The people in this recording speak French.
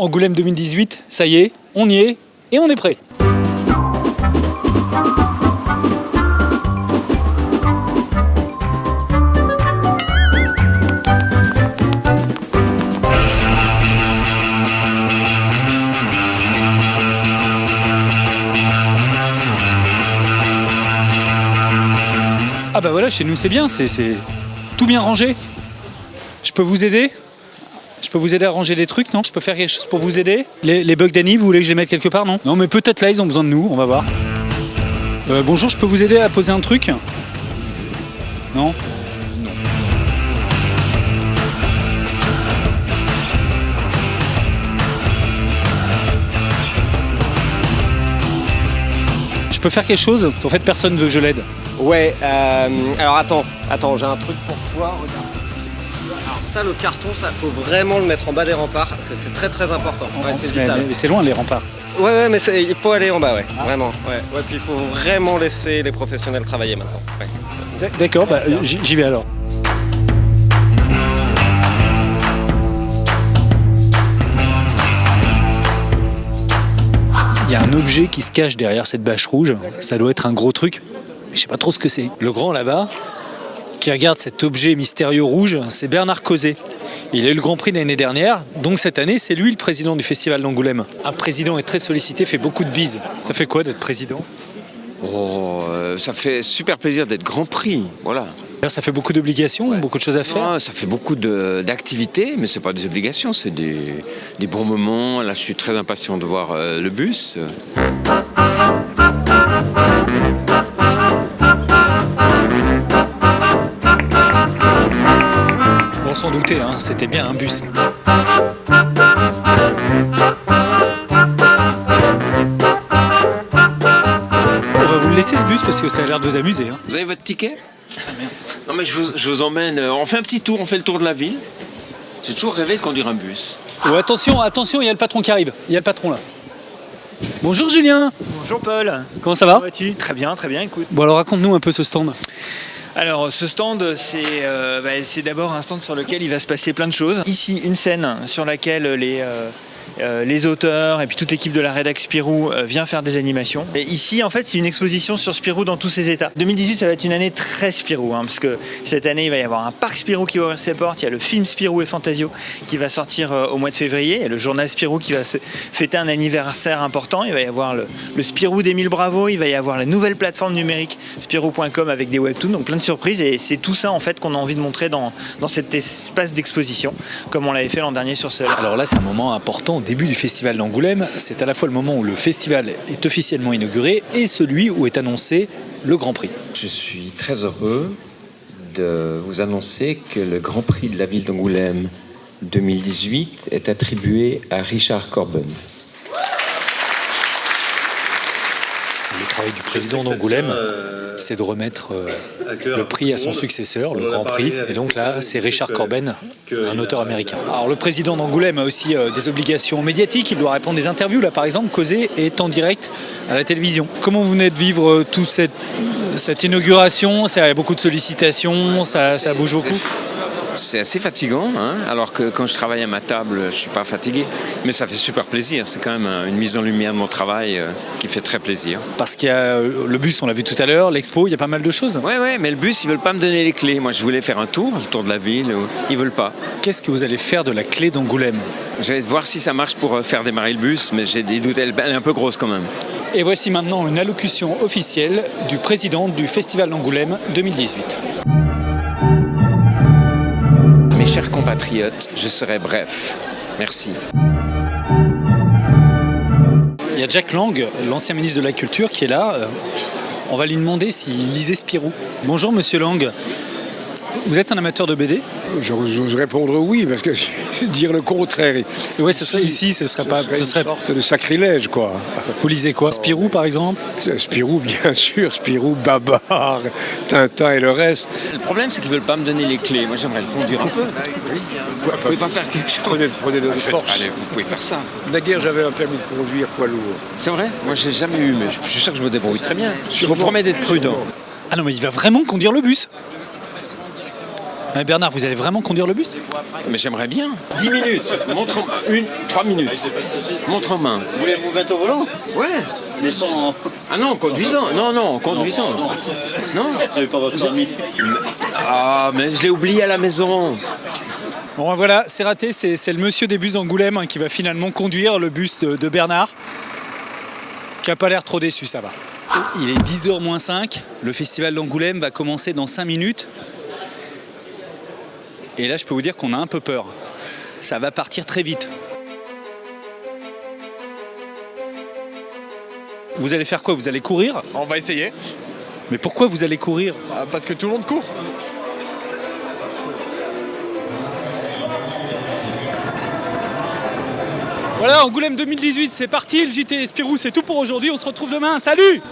Angoulême 2018, ça y est, on y est et on est prêt. Ah bah voilà, chez nous c'est bien, c'est c'est tout bien rangé. Je peux vous aider? Je peux vous aider à ranger des trucs, non? Je peux faire quelque chose pour vous aider? Les, bugs d'Annie, vous voulez que je les mette quelque part, non? Non mais peut-être là ils ont besoin de nous, on va voir. Euh, bonjour, je peux vous aider à poser un truc? Non? Non. Je peux faire quelque chose? En fait, personne veut que je l'aide. Ouais, euh, alors attends, attends, j'ai un truc pour toi, regarde. Ça, le carton, ça, faut vraiment le mettre en bas des remparts, c'est très très important. Ouais, c'est mais vital. mais c'est loin les remparts. Ouais, ouais, mais c'est- il faut aller en bas, ouais, vraiment. Ouais, ouais, puis il faut vraiment laisser les professionnels travailler maintenant. Ouais. D'accord, bah, j'y j'y vais alors. Il y a un objet qui se cache derrière cette bâche rouge. Ça doit être un gros truc. mais Je sais pas trop ce que c'est. Le grand là-bas, qui regarde cet objet mystérieux rouge, c'est Bernard Causé. Il a eu le Grand Prix l'année dernière, donc cette année, c'est lui le président du Festival d'Angoulême. Un président est très sollicité, fait beaucoup de bises. Ça fait quoi d'être président? Oh, euh, ça fait super plaisir d'être Grand Prix, voilà. Ça fait beaucoup d'obligations, beaucoup de choses à faire. Ça fait beaucoup d'activités, mais c'est pas des obligations, c'est des, des bons moments. Là, je suis très impatient de voir euh, le bus. Hein, c'était bien un bus. On va vous le laisser ce bus parce que ça a l'air de vous amuser. hein. Vous avez votre ticket? Non, mais je vous, je vous emmène. euh, On fait un petit tour, on fait le tour de la ville. J'ai toujours rêvé de conduire un bus. Oh, attention, attention, il y a le patron qui arrive. Il y a le patron là. Bonjour Julien, Bonjour Paul, comment ça va? Comment vas-tu? Très bien, très bien, écoute. Bon alors raconte-nous un peu ce stand. Alors ce stand, c'est euh, bah, c'est d'abord un stand sur lequel il va se passer plein de choses. Ici, une scène sur laquelle les, euh, les auteurs et puis toute l'équipe de la rédac Spirou euh, vient faire des animations. Ici, en fait, c'est une exposition sur Spirou dans tous ses états. 2018, ça va être une année très Spirou, hein, parce que cette année, il va y avoir un parc Spirou qui va ouvrir ses portes, il y a le film Spirou et Fantasio qui va sortir euh, au mois de février, et le journal Spirou qui va fêter un anniversaire important, il va y avoir le, Spirou d'Émile Bravo, il va y avoir la nouvelle plateforme numérique Spirou.com avec des webtoons, donc plein de surprises, et c'est tout ça en fait qu'on a envie de montrer dans, dans cet espace d'exposition, comme on l'avait fait l'an dernier sur Seul. Alors là c'est un moment important au début du festival d'Angoulême. C'est à la fois le moment où le festival est officiellement inauguré et celui où est annoncé le Grand Prix. Je suis très heureux de vous annoncer que le Grand Prix de la ville d'Angoulême 2018 est attribué à Richard Corben. Le travail du président d'Angoulême, c'est de remettre euh, le prix à son successeur, le Grand Prix. Et donc là, c'est Richard Corben, un auteur américain. Alors le président d'Angoulême a aussi euh, des obligations médiatiques. Il doit répondre des interviews. Là, par exemple, Causé est en direct à la télévision. Comment vous venez de vivre euh, toute cette, inauguration? Ça a beaucoup de sollicitations, ça bouge beaucoup? C'est assez fatigant, hein, alors que quand je travaille à ma table, je suis pas fatigué. Mais ça fait super plaisir. C'est quand même euh, une mise en lumière de mon travail euh, qui fait très plaisir. Parce qu'il y a euh, le bus, on l'a vu tout à l'heure, l'expo, il y a pas mal de choses. Ouais, ouais, mais le bus, ils veulent pas me donner les clés. Moi, je voulais faire un tour, le tour de la ville. Ils veulent pas. Qu'est-ce que vous allez faire de la clé d'Angoulême? Je vais voir si ça marche pour faire démarrer le bus, mais j'ai des doutes. Elle est un peu grosse quand même. Et voici maintenant une allocution officielle du président du Festival d'Angoulême 2018. Je serai bref. Merci. Il y a Jack Lang, l'ancien ministre de la Culture, qui est là. Euh, On va lui demander s'il lisait Spirou. Bonjour Monsieur Lang. Vous êtes un amateur de BD J'ose j'ose répondre oui, parce que dire le contraire, Oui, ce serait ici, ce serait pas. ce serait Ce une sorte de sacrilège, quoi. Vous lisez quoi? Spirou par exemple? Spirou, bien sûr, Spirou, Babar, Tintin et le reste. Le problème, c'est qu'ils veulent pas me donner les clés. Moi, j'aimerais le conduire un peu. Vous pouvez pas faire quelque chose Prenez, prenez de Faites- force. Allez, vous pouvez faire ça. Naguère, j'avais un permis de conduire poids lourd. C'est vrai? Moi, j'ai jamais eu, mais je je suis sûr que je me débrouille très bien. Je vous promets d'être prudent. Ah non, mais il va vraiment conduire le bus Mais Bernard, vous allez vraiment conduire le bus? Mais j'aimerais bien. 10 minutes. Montre en... Une, 3 minutes. Montre en main. Vous voulez vous mettre au volant? Ouais. Mais sans... Ah non, en conduisant. Non, non, en conduisant. Non. Vous n'avez pas votre permis Ah, mais je l'ai oublié à la maison. Bon, ben voilà, c'est raté. C'est le monsieur des bus d'Angoulême hein, qui va finalement conduire le bus de, de Bernard. Qui a pas l'air trop déçu, ça va. Il est 10h moins 5. Le festival d'Angoulême va commencer dans 5 minutes. Et là, je peux vous dire qu'on a un peu peur. Ça va partir très vite. Vous allez faire quoi? Vous allez courir? On va essayer, Mais pourquoi vous allez courir? Euh, parce que tout le monde court. Voilà, Angoulême 2018, c'est parti. Le JT Spirou, c'est tout pour aujourd'hui. On se retrouve demain. Salut